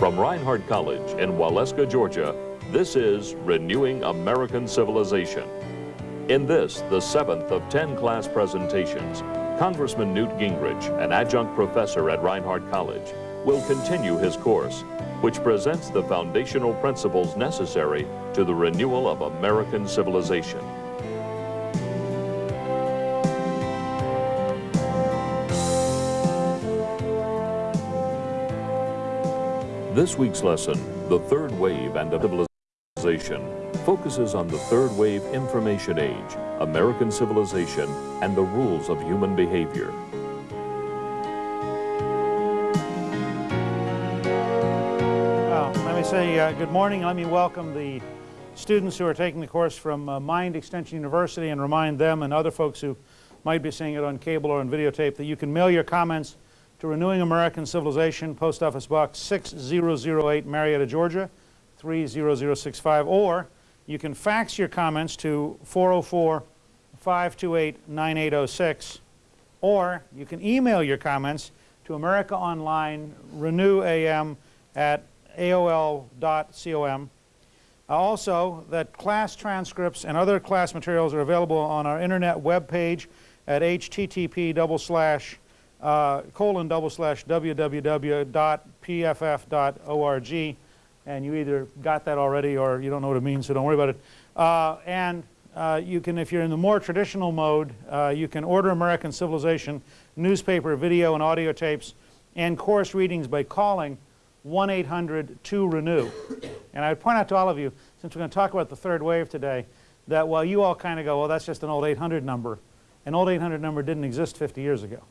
From Reinhardt College in Waleska, Georgia, this is Renewing American Civilization. In this, the seventh of 10 class presentations, Congressman Newt Gingrich, an adjunct professor at Reinhardt College, will continue his course, which presents the foundational principles necessary to the renewal of American civilization. This week's lesson, The Third Wave and Civilization, focuses on the third wave information age, American civilization, and the rules of human behavior. Let me say uh, good morning. Let me welcome the students who are taking the course from uh, Mind Extension University and remind them and other folks who might be seeing it on cable or on videotape that you can mail your comments to Renewing American Civilization, Post Office Box 6008, Marietta, Georgia 30065, or you can fax your comments to 404-528-9806, or you can email your comments to America Online Renew AM at AOL.com. Also, that class transcripts and other class materials are available on our internet web page at http double slash uh, colon double slash www.pff.org and you either got that already or you don't know what it means so don't worry about it. Uh, and uh, you can, if you're in the more traditional mode, uh, you can order American Civilization newspaper, video and audio tapes and course readings by calling 1-800-2-RENEW. And I would point out to all of you, since we're going to talk about the third wave today, that while you all kind of go, well that's just an old 800 number, an old 800 number didn't exist 50 years ago.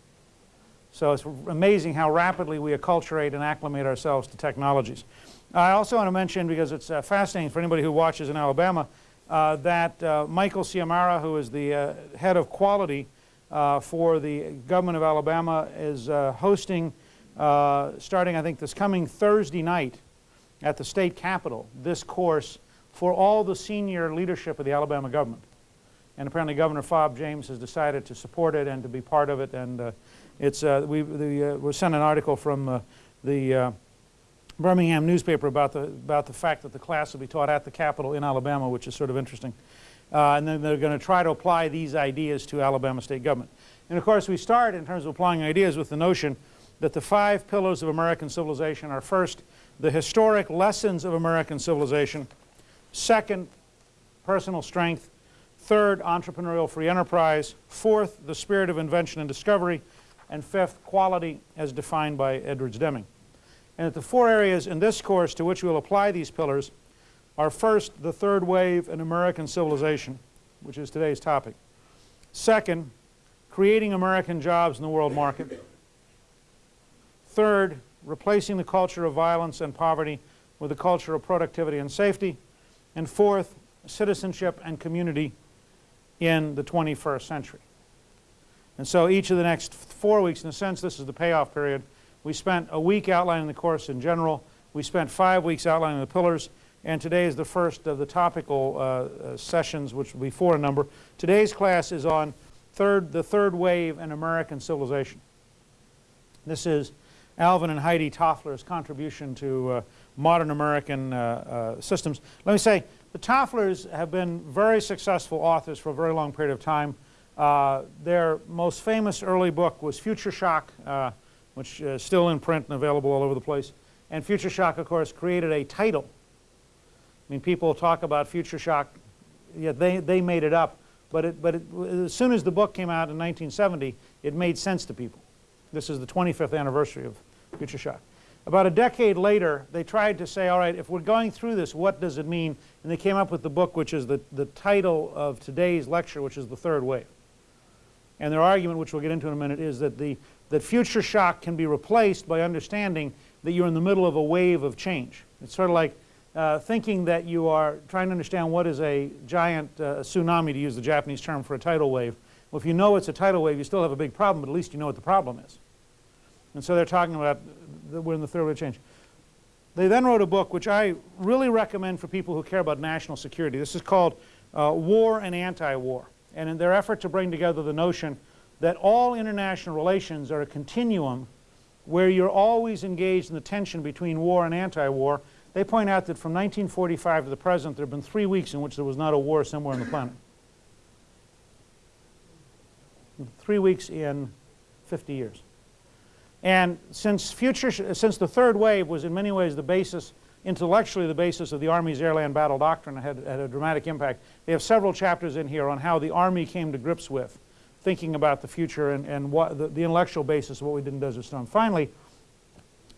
So it's amazing how rapidly we acculturate and acclimate ourselves to technologies. I also want to mention, because it's uh, fascinating for anybody who watches in Alabama, uh, that uh, Michael Ciamara, who is the uh, head of quality uh, for the government of Alabama, is uh, hosting, starting I think this coming Thursday night at the state capitol, this course for all the senior leadership of the Alabama government. And apparently Governor Fob James has decided to support it and to be part of it and it's, uh, we, the, uh, sent an article from uh, the uh, Birmingham newspaper about the, about the fact that the class will be taught at the Capitol in Alabama, which is sort of interesting. Uh, and then they're going to try to apply these ideas to Alabama state government. And of course, we start in terms of applying ideas with the notion that the five pillars of American civilization are first, the historic lessons of American civilization, second, personal strength, third, entrepreneurial free enterprise, fourth, the spirit of invention and discovery, and fifth, quality as defined by Edwards Deming. And the four areas in this course to which we'll apply these pillars are first, the third wave in American civilization, which is today's topic. Second, creating American jobs in the world market. Third, replacing the culture of violence and poverty with a culture of productivity and safety. And fourth, citizenship and community in the 21st century. And so each of the next four weeks, in a sense, this is the payoff period. We spent a week outlining the course in general. We spent five weeks outlining the pillars. And today is the first of the topical uh, uh, sessions, which will be four in number. Today's class is on third, the third wave in American civilization. This is Alvin and Heidi Toffler's contribution to uh, modern American uh, uh, systems. Let me say, the Tofflers have been very successful authors for a very long period of time. Uh, their most famous early book was Future Shock, uh, which is still in print and available all over the place. And Future Shock, of course, created a title. I mean, people talk about Future Shock, yeah, they, they made it up. But, it, but it, as soon as the book came out in 1970, it made sense to people. This is the 25th anniversary of Future Shock. About a decade later, they tried to say, all right, if we're going through this, what does it mean? And they came up with the book, which is the, the title of today's lecture, which is The Third Wave. And their argument, which we'll get into in a minute, is that, the, that future shock can be replaced by understanding that you're in the middle of a wave of change. It's sort of like uh, thinking that you are trying to understand what is a giant uh, tsunami, to use the Japanese term for a tidal wave. Well, if you know it's a tidal wave, you still have a big problem, but at least you know what the problem is. And so they're talking about we're in the third wave of change. They then wrote a book which I really recommend for people who care about national security. This is called uh, War and Anti-War and in their effort to bring together the notion that all international relations are a continuum where you're always engaged in the tension between war and anti-war, they point out that from 1945 to the present, there have been three weeks in which there was not a war somewhere on the planet. Three weeks in 50 years. And since, future, since the third wave was in many ways the basis, intellectually the basis of the Army's airland battle doctrine had, had a dramatic impact, they have several chapters in here on how the Army came to grips with thinking about the future and, and what the, the intellectual basis of what we did in Desert Storm. Finally,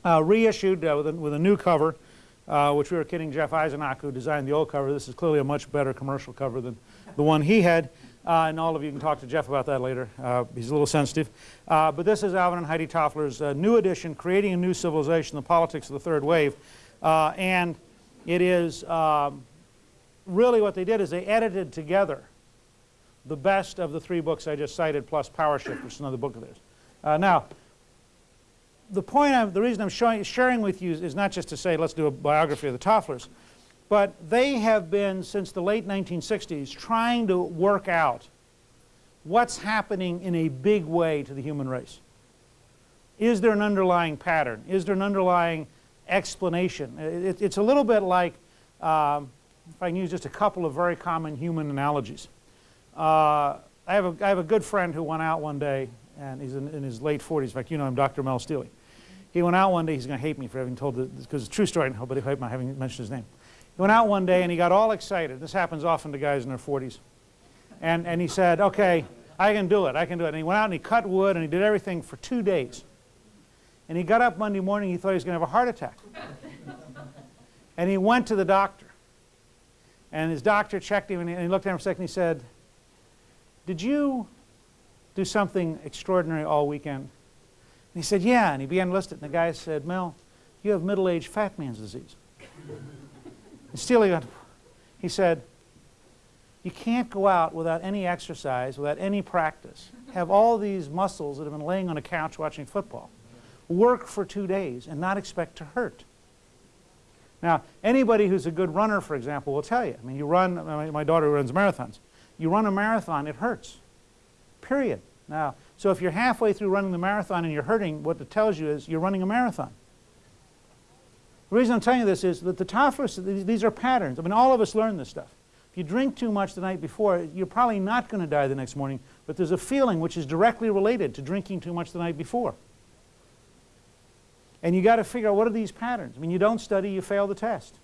uh, reissued uh, with, a, with a new cover, uh, which we were kidding Jeff Eisenach, who designed the old cover. This is clearly a much better commercial cover than the one he had. Uh, and all of you can talk to Jeff about that later. Uh, he's a little sensitive. Uh, but this is Alvin and Heidi Toffler's uh, new edition, Creating a New Civilization, The Politics of the Third Wave. Uh, and it is um, really what they did is they edited together the best of the three books I just cited plus PowerShift, which is another book of theirs. Uh, now, the point, I'm, the reason I'm showing, sharing with you is not just to say let's do a biography of the Tofflers, but they have been, since the late 1960s, trying to work out what's happening in a big way to the human race. Is there an underlying pattern? Is there an underlying explanation? It, it's a little bit like, um, if I can use just a couple of very common human analogies. Uh, I, have a, I have a good friend who went out one day, and he's in, in his late 40s. In fact, you know him, Dr. Mel Steely. He went out one day, he's going to hate me for having told this, because it's a true story, but if I having mentioned his name. He went out one day and he got all excited. This happens often to guys in their 40s. And, and he said, okay, I can do it, I can do it. And he went out and he cut wood and he did everything for two days. And he got up Monday morning, he thought he was going to have a heart attack. and he went to the doctor. And his doctor checked him and he, and he looked at him for a second and he said, did you do something extraordinary all weekend? And he said, yeah. And he began to list it. And the guy said, Mel, you have middle-aged fat man's disease. And Steely, he said, you can't go out without any exercise, without any practice, have all these muscles that have been laying on a couch watching football, work for two days and not expect to hurt. Now, anybody who's a good runner, for example, will tell you. I mean, you run, my daughter runs marathons. You run a marathon, it hurts, period. Now, so if you're halfway through running the marathon and you're hurting, what it tells you is you're running a marathon. The reason I'm telling you this is that the Tofflers, these are patterns. I mean, all of us learn this stuff. If you drink too much the night before, you're probably not going to die the next morning, but there's a feeling which is directly related to drinking too much the night before. And you got to figure out what are these patterns. I mean, you don't study, you fail the test.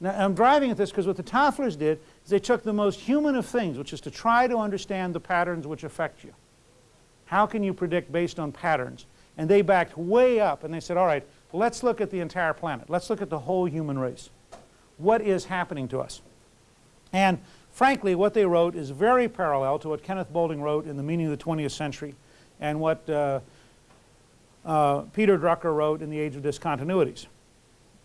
Now, I'm driving at this because what the Tofflers did is they took the most human of things, which is to try to understand the patterns which affect you. How can you predict based on patterns? And they backed way up and they said, all right, let's look at the entire planet. Let's look at the whole human race. What is happening to us? And frankly, what they wrote is very parallel to what Kenneth Boulding wrote in The Meaning of the 20th Century and what uh, uh, Peter Drucker wrote in The Age of Discontinuities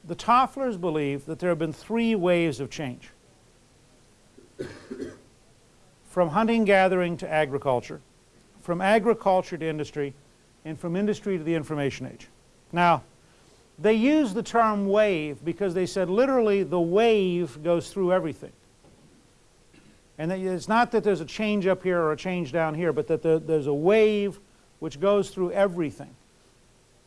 the Tofflers believe that there have been three waves of change. from hunting gathering to agriculture, from agriculture to industry, and from industry to the information age. Now, they use the term wave because they said literally the wave goes through everything. And it's not that there's a change up here or a change down here, but that there's a wave which goes through everything.